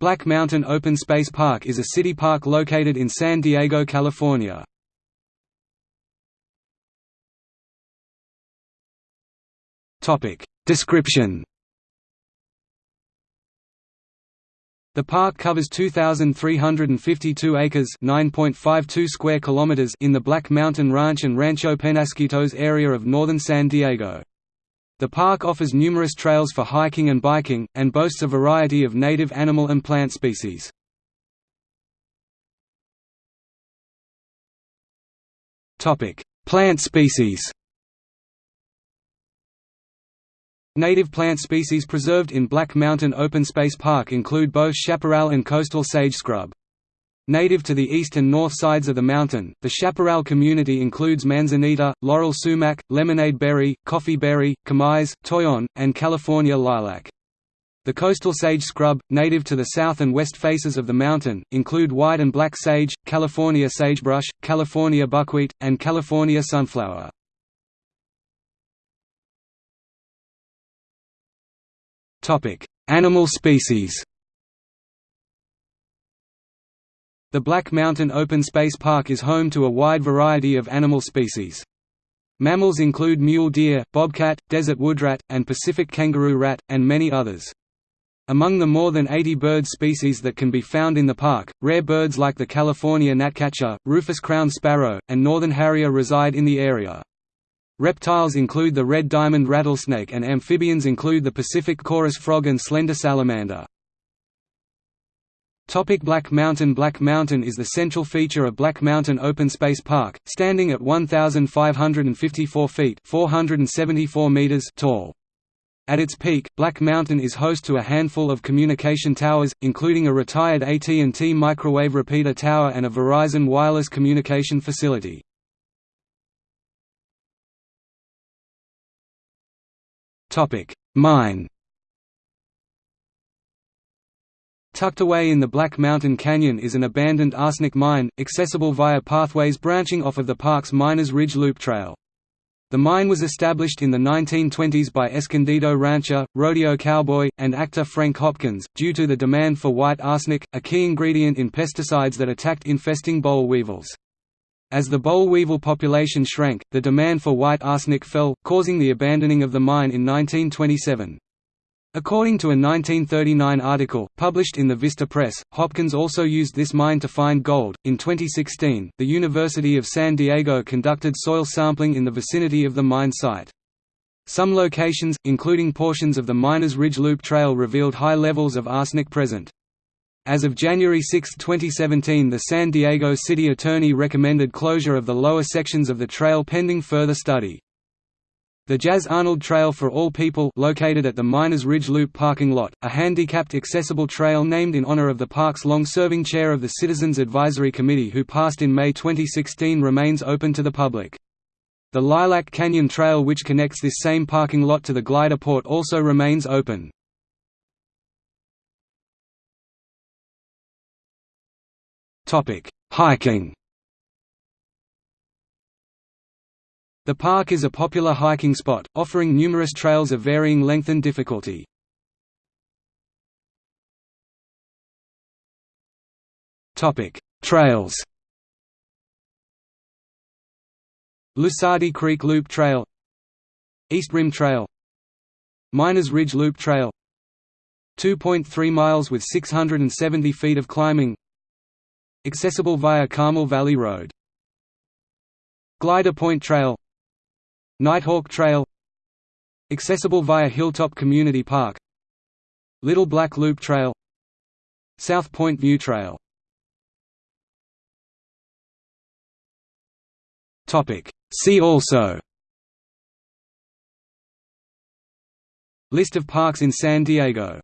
Black Mountain Open Space Park is a city park located in San Diego, California. Description The park covers 2,352 acres (9.52 square kilometers) in the Black Mountain Ranch and Rancho Penasquitos area of northern San Diego. The park offers numerous trails for hiking and biking, and boasts a variety of native animal and plant species. Plant species Native plant species preserved in Black Mountain Open Space Park include both chaparral and coastal sage scrub. Native to the east and north sides of the mountain, the chaparral community includes manzanita, laurel sumac, lemonade berry, coffee berry, chamise, toyon, and California lilac. The coastal sage scrub, native to the south and west faces of the mountain, include white and black sage, California sagebrush, California buckwheat, and California sunflower. Animal species The Black Mountain Open Space Park is home to a wide variety of animal species. Mammals include mule deer, bobcat, desert woodrat, and Pacific kangaroo rat, and many others. Among the more than 80 bird species that can be found in the park, rare birds like the California gnatcatcher, rufous crowned sparrow, and northern harrier reside in the area. Reptiles include the red diamond rattlesnake and amphibians include the Pacific chorus frog and slender salamander. Topic Black Mountain Black Mountain is the central feature of Black Mountain Open Space Park, standing at 1,554 feet 474 meters tall. At its peak, Black Mountain is host to a handful of communication towers, including a retired AT&T microwave repeater tower and a Verizon wireless communication facility. Mine Tucked away in the Black Mountain Canyon is an abandoned arsenic mine, accessible via pathways branching off of the park's Miners Ridge Loop Trail. The mine was established in the 1920s by Escondido rancher, rodeo cowboy, and actor Frank Hopkins, due to the demand for white arsenic, a key ingredient in pesticides that attacked infesting boll weevils. As the boll weevil population shrank, the demand for white arsenic fell, causing the abandoning of the mine in 1927. According to a 1939 article, published in the Vista Press, Hopkins also used this mine to find gold. In 2016, the University of San Diego conducted soil sampling in the vicinity of the mine site. Some locations, including portions of the Miners Ridge Loop Trail revealed high levels of arsenic present. As of January 6, 2017 the San Diego City Attorney recommended closure of the lower sections of the trail pending further study. The Jazz Arnold Trail for All People located at the Miners Ridge Loop parking lot, a handicapped accessible trail named in honor of the park's long-serving chair of the Citizens Advisory Committee who passed in May 2016 remains open to the public. The Lilac Canyon Trail which connects this same parking lot to the glider port also remains open. Hiking The park is a popular hiking spot, offering numerous trails of varying length and difficulty. Trails Lusardi Creek Loop Trail East Rim Trail Miners Ridge Loop Trail 2.3 miles with 670 feet of climbing Accessible via Carmel Valley Road Glider Point Trail Nighthawk Trail Accessible via Hilltop Community Park Little Black Loop Trail South Point View Trail. See also. List of parks in San Diego